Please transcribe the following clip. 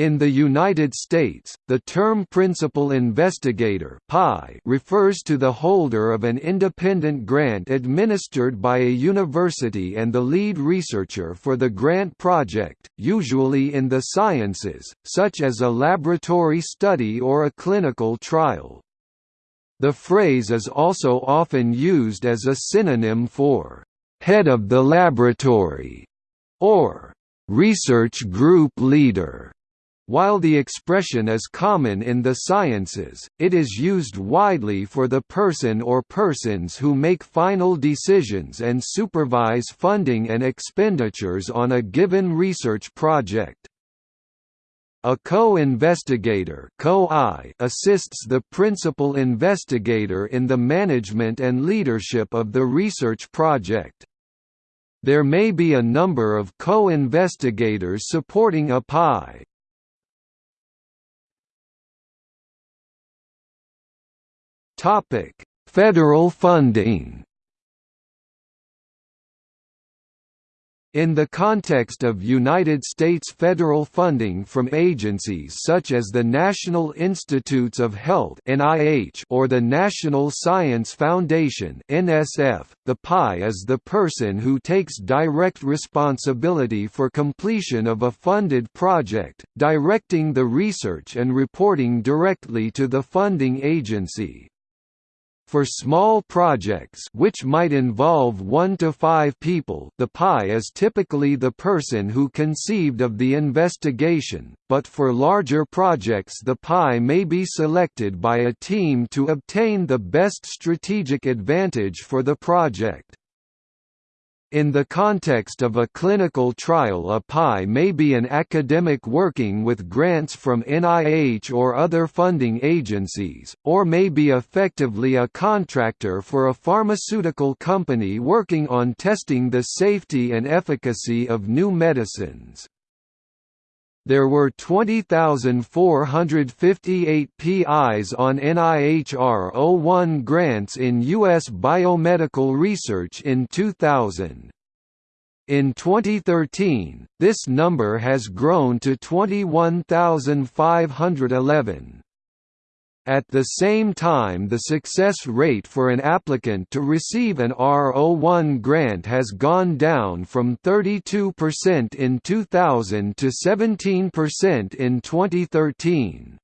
In the United States, the term principal investigator refers to the holder of an independent grant administered by a university and the lead researcher for the grant project, usually in the sciences, such as a laboratory study or a clinical trial. The phrase is also often used as a synonym for «head of the laboratory» or «research group leader». While the expression is common in the sciences, it is used widely for the person or persons who make final decisions and supervise funding and expenditures on a given research project. A co-investigator co assists the principal investigator in the management and leadership of the research project. There may be a number of co-investigators supporting a PI. Topic: Federal funding. In the context of United States federal funding from agencies such as the National Institutes of Health or the National Science Foundation the PI is the person who takes direct responsibility for completion of a funded project, directing the research and reporting directly to the funding agency. For small projects which might involve 1 to 5 people the PI is typically the person who conceived of the investigation, but for larger projects the PI may be selected by a team to obtain the best strategic advantage for the project. In the context of a clinical trial a PI may be an academic working with grants from NIH or other funding agencies, or may be effectively a contractor for a pharmaceutical company working on testing the safety and efficacy of new medicines there were 20,458 PIs on NIH R01 grants in U.S. biomedical research in 2000. In 2013, this number has grown to 21,511. At the same time the success rate for an applicant to receive an R01 grant has gone down from 32% in 2000 to 17% in 2013.